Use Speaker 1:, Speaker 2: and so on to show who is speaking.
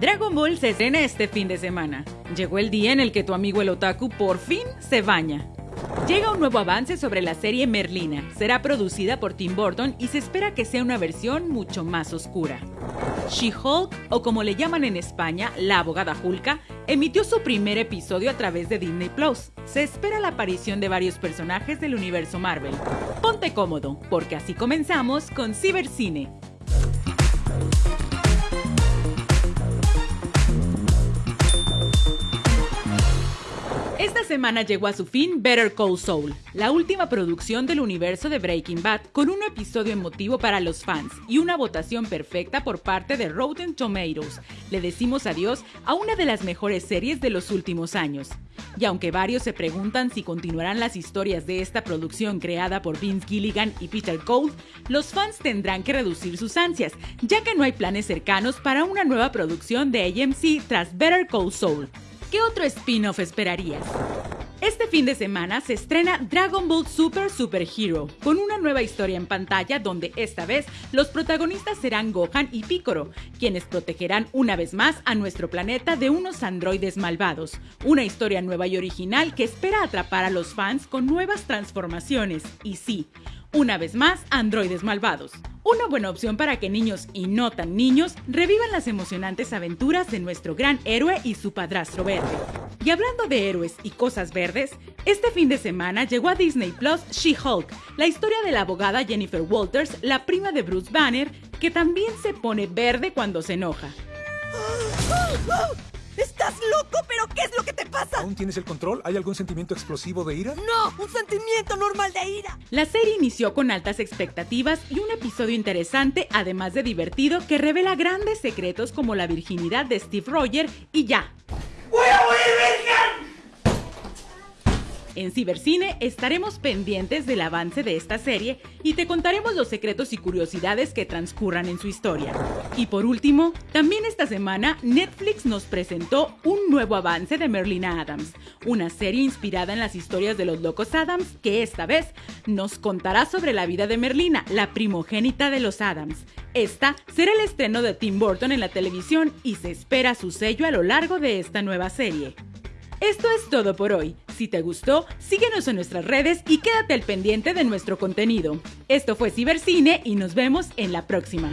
Speaker 1: Dragon Ball se estrena este fin de semana. Llegó el día en el que tu amigo el otaku por fin se baña. Llega un nuevo avance sobre la serie Merlina. Será producida por Tim Burton y se espera que sea una versión mucho más oscura. She-Hulk, o como le llaman en España, la abogada Hulka, emitió su primer episodio a través de Disney Plus. Se espera la aparición de varios personajes del universo Marvel. Ponte cómodo, porque así comenzamos con Cibercine, semana llegó a su fin Better Call Saul, la última producción del universo de Breaking Bad, con un episodio emotivo para los fans y una votación perfecta por parte de Rotten Tomatoes. Le decimos adiós a una de las mejores series de los últimos años. Y aunque varios se preguntan si continuarán las historias de esta producción creada por Vince Gilligan y Peter Cole, los fans tendrán que reducir sus ansias, ya que no hay planes cercanos para una nueva producción de AMC tras Better Call Saul. ¿Qué otro spin-off esperarías? Este fin de semana se estrena Dragon Ball Super Super Hero, con una nueva historia en pantalla donde esta vez los protagonistas serán Gohan y Piccolo, quienes protegerán una vez más a nuestro planeta de unos androides malvados. Una historia nueva y original que espera atrapar a los fans con nuevas transformaciones. Y sí, una vez más, androides malvados. Una buena opción para que niños y no tan niños revivan las emocionantes aventuras de nuestro gran héroe y su padrastro verde. Y hablando de héroes y cosas verdes, este fin de semana llegó a Disney Plus She-Hulk, la historia de la abogada Jennifer Walters, la prima de Bruce Banner, que también se pone verde cuando se enoja.
Speaker 2: ¡Estás loco! ¿Pero qué es pasa?
Speaker 3: ¿Aún tienes el control? ¿Hay algún sentimiento explosivo de ira?
Speaker 2: No, un sentimiento normal de ira.
Speaker 1: La serie inició con altas expectativas y un episodio interesante, además de divertido, que revela grandes secretos como la virginidad de Steve Roger y ya. En Cibercine estaremos pendientes del avance de esta serie y te contaremos los secretos y curiosidades que transcurran en su historia. Y por último, también esta semana Netflix nos presentó un nuevo avance de Merlina Adams, una serie inspirada en las historias de los locos Adams que esta vez nos contará sobre la vida de Merlina, la primogénita de los Adams. Esta será el estreno de Tim Burton en la televisión y se espera su sello a lo largo de esta nueva serie. Esto es todo por hoy. Si te gustó, síguenos en nuestras redes y quédate al pendiente de nuestro contenido. Esto fue Cibercine y nos vemos en la próxima.